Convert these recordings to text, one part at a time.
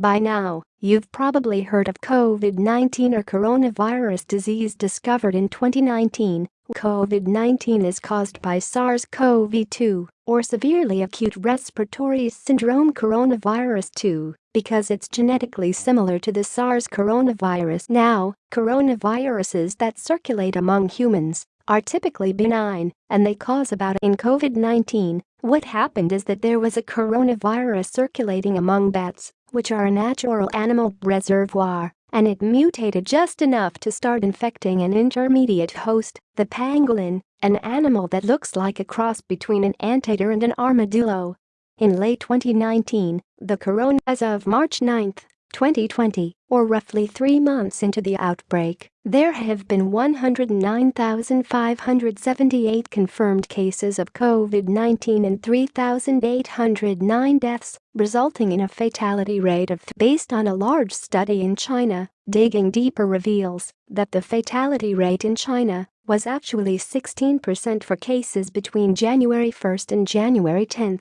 By now, you've probably heard of COVID-19 or coronavirus disease discovered in 2019. COVID-19 is caused by SARS-CoV-2 or severely acute respiratory syndrome coronavirus 2 because it's genetically similar to the SARS coronavirus. Now, coronaviruses that circulate among humans are typically benign and they cause about in COVID-19, what happened is that there was a coronavirus circulating among bats, which are a natural animal reservoir, and it mutated just enough to start infecting an intermediate host, the pangolin, an animal that looks like a cross between an anteater and an armadillo. In late 2019, the corona as of March 9, 2020, or roughly three months into the outbreak, there have been 109,578 confirmed cases of COVID-19 and 3,809 deaths, resulting in a fatality rate of based on a large study in China, digging deeper reveals that the fatality rate in China was actually 16% for cases between January 1 and January 10.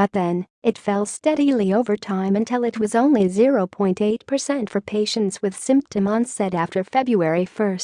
But then, it fell steadily over time until it was only 0.8% for patients with symptom onset after February 1.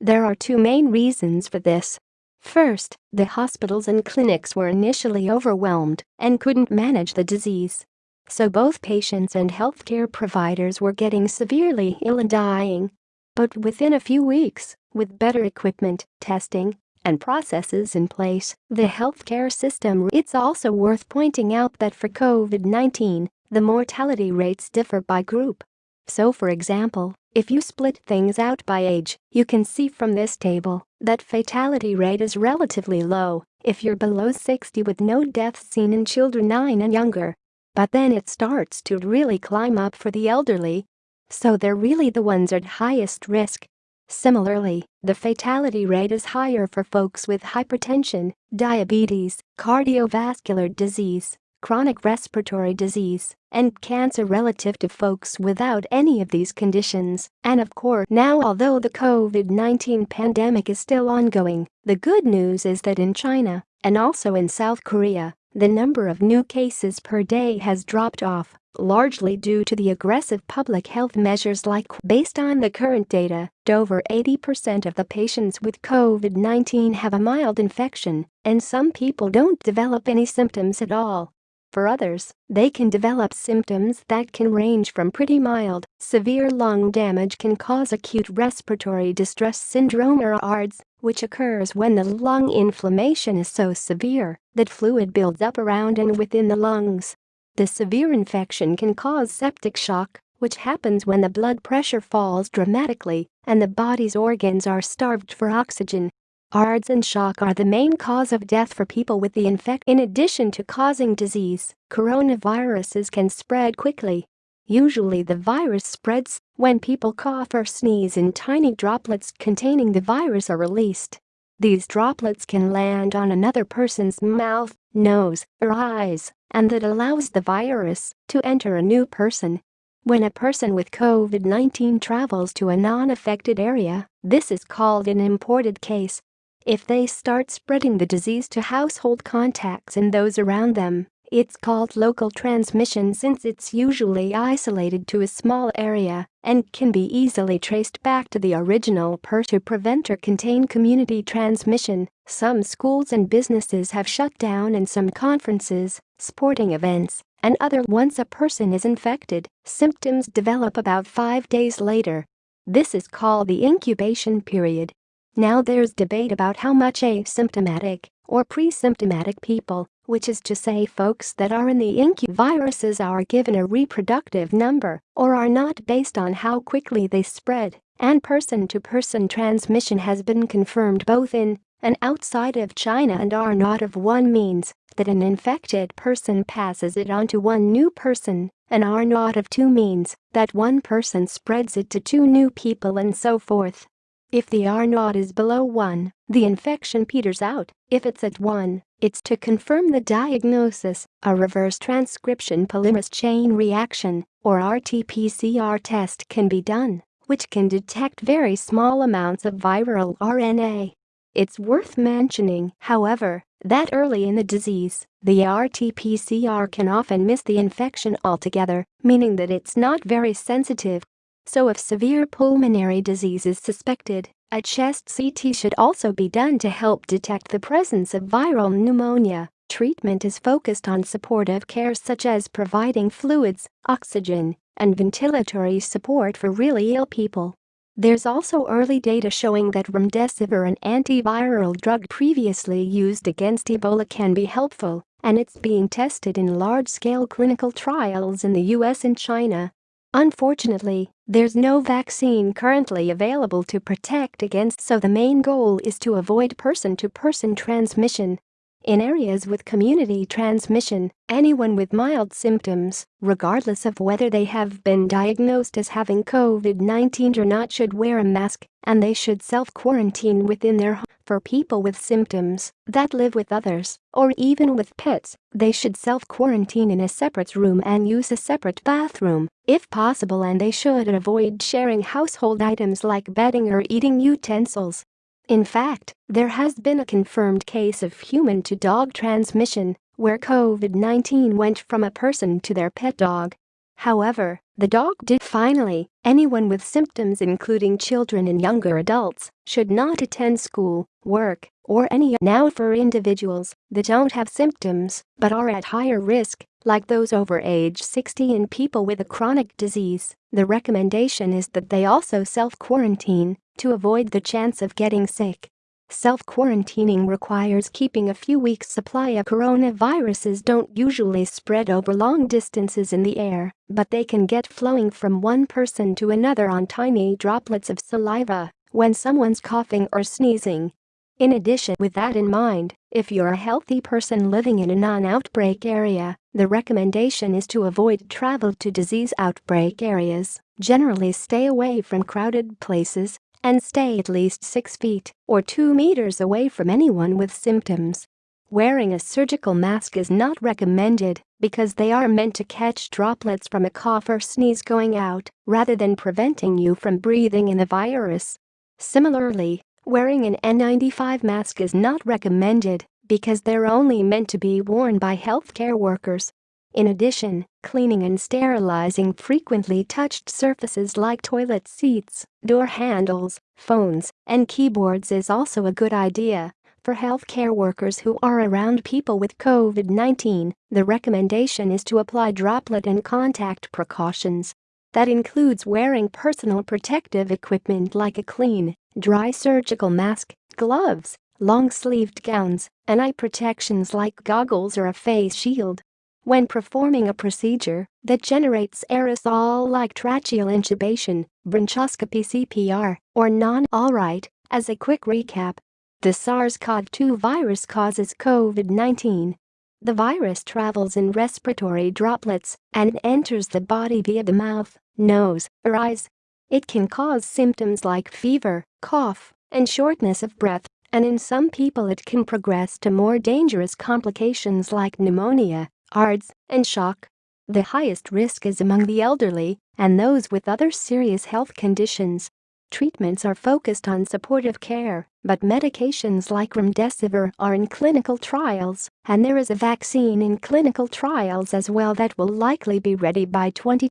There are two main reasons for this. First, the hospitals and clinics were initially overwhelmed and couldn't manage the disease. So both patients and healthcare providers were getting severely ill and dying. But within a few weeks, with better equipment, testing, and processes in place, the healthcare system. It's also worth pointing out that for COVID-19, the mortality rates differ by group. So for example, if you split things out by age, you can see from this table that fatality rate is relatively low if you're below 60 with no deaths seen in children 9 and younger. But then it starts to really climb up for the elderly. So they're really the ones at highest risk Similarly, the fatality rate is higher for folks with hypertension, diabetes, cardiovascular disease, chronic respiratory disease, and cancer relative to folks without any of these conditions. And of course, now although the COVID-19 pandemic is still ongoing, the good news is that in China, and also in South Korea, the number of new cases per day has dropped off largely due to the aggressive public health measures like based on the current data, over 80% of the patients with COVID-19 have a mild infection, and some people don't develop any symptoms at all. For others, they can develop symptoms that can range from pretty mild, severe lung damage can cause acute respiratory distress syndrome or ARDS, which occurs when the lung inflammation is so severe that fluid builds up around and within the lungs. The severe infection can cause septic shock, which happens when the blood pressure falls dramatically and the body's organs are starved for oxygen. ARDS and shock are the main cause of death for people with the infection. In addition to causing disease, coronaviruses can spread quickly. Usually the virus spreads when people cough or sneeze and tiny droplets containing the virus are released. These droplets can land on another person's mouth, nose, or eyes and that allows the virus to enter a new person. When a person with COVID-19 travels to a non-affected area, this is called an imported case. If they start spreading the disease to household contacts and those around them, it's called local transmission since it's usually isolated to a small area and can be easily traced back to the original per to prevent or contain community transmission. Some schools and businesses have shut down and some conferences, sporting events, and other once a person is infected, symptoms develop about five days later. This is called the incubation period. Now there's debate about how much asymptomatic or pre-symptomatic people which is to say folks that are in the incu viruses are given a reproductive number or R naught based on how quickly they spread, and person-to-person -person transmission has been confirmed both in and outside of China and R naught of 1 means that an infected person passes it on to one new person, and R naught of 2 means that one person spreads it to two new people and so forth. If the R naught is below 1, the infection peters out, if it's at 1, it's to confirm the diagnosis, a reverse transcription polymerase chain reaction, or RT-PCR test can be done, which can detect very small amounts of viral RNA. It's worth mentioning, however, that early in the disease, the RT-PCR can often miss the infection altogether, meaning that it's not very sensitive. So if severe pulmonary disease is suspected, a chest CT should also be done to help detect the presence of viral pneumonia. Treatment is focused on supportive care such as providing fluids, oxygen, and ventilatory support for really ill people. There's also early data showing that remdesivir an antiviral drug previously used against Ebola can be helpful, and it's being tested in large-scale clinical trials in the US and China. Unfortunately, there's no vaccine currently available to protect against so the main goal is to avoid person-to-person -person transmission. In areas with community transmission, anyone with mild symptoms, regardless of whether they have been diagnosed as having COVID-19 or not should wear a mask and they should self-quarantine within their home. For people with symptoms that live with others or even with pets, they should self-quarantine in a separate room and use a separate bathroom, if possible and they should avoid sharing household items like bedding or eating utensils. In fact, there has been a confirmed case of human-to-dog transmission where COVID-19 went from a person to their pet dog. However, the dog did finally, anyone with symptoms including children and younger adults should not attend school, work, or any now for individuals that don't have symptoms but are at higher risk, like those over age 60 and people with a chronic disease, the recommendation is that they also self-quarantine to avoid the chance of getting sick. Self-quarantining requires keeping a few weeks' supply of coronaviruses don't usually spread over long distances in the air, but they can get flowing from one person to another on tiny droplets of saliva when someone's coughing or sneezing. In addition with that in mind, if you're a healthy person living in a non-outbreak area, the recommendation is to avoid travel to disease outbreak areas, generally stay away from crowded places, and stay at least 6 feet or 2 meters away from anyone with symptoms. Wearing a surgical mask is not recommended because they are meant to catch droplets from a cough or sneeze going out rather than preventing you from breathing in the virus. Similarly, wearing an N95 mask is not recommended because they're only meant to be worn by healthcare workers in addition, cleaning and sterilizing frequently touched surfaces like toilet seats, door handles, phones, and keyboards is also a good idea. For healthcare workers who are around people with COVID-19, the recommendation is to apply droplet and contact precautions. That includes wearing personal protective equipment like a clean, dry surgical mask, gloves, long-sleeved gowns, and eye protections like goggles or a face shield. When performing a procedure that generates aerosol like tracheal intubation, bronchoscopy CPR, or non-alright, as a quick recap, the SARS-CoV-2 virus causes COVID-19. The virus travels in respiratory droplets and enters the body via the mouth, nose, or eyes. It can cause symptoms like fever, cough, and shortness of breath, and in some people it can progress to more dangerous complications like pneumonia, ARDS, and shock. The highest risk is among the elderly and those with other serious health conditions. Treatments are focused on supportive care, but medications like remdesivir are in clinical trials, and there is a vaccine in clinical trials as well that will likely be ready by 20